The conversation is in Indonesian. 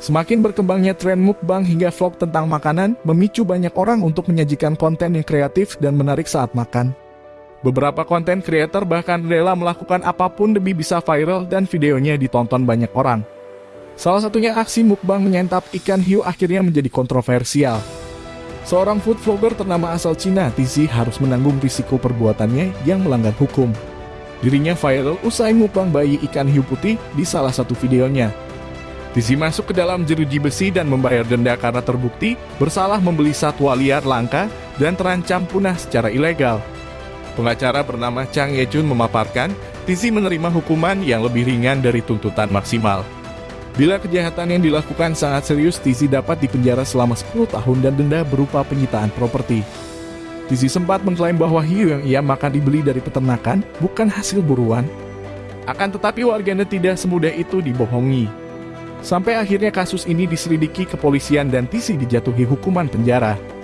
Semakin berkembangnya tren mukbang hingga vlog tentang makanan, memicu banyak orang untuk menyajikan konten yang kreatif dan menarik saat makan. Beberapa konten kreator bahkan rela melakukan apa pun demi bisa viral dan videonya ditonton banyak orang. Salah satunya aksi mukbang menyantap ikan hiu akhirnya menjadi kontroversial. Seorang food vlogger ternama asal Cina, Tizi harus menanggung risiko perbuatannya yang melanggar hukum. Dirinya viral usai mukbang bayi ikan hiu putih di salah satu videonya. Tizi masuk ke dalam jeruji besi dan membayar denda karena terbukti bersalah membeli satwa liar langka dan terancam punah secara ilegal. Pengacara bernama Chang Yejun memaparkan, Tizi menerima hukuman yang lebih ringan dari tuntutan maksimal. Bila kejahatan yang dilakukan sangat serius, Tizi dapat dipenjara selama 10 tahun dan denda berupa penyitaan properti. Tizi sempat mengklaim bahwa hiu yang ia makan dibeli dari peternakan, bukan hasil buruan. Akan tetapi warganet tidak semudah itu dibohongi. Sampai akhirnya kasus ini diselidiki kepolisian dan Tisi dijatuhi hukuman penjara.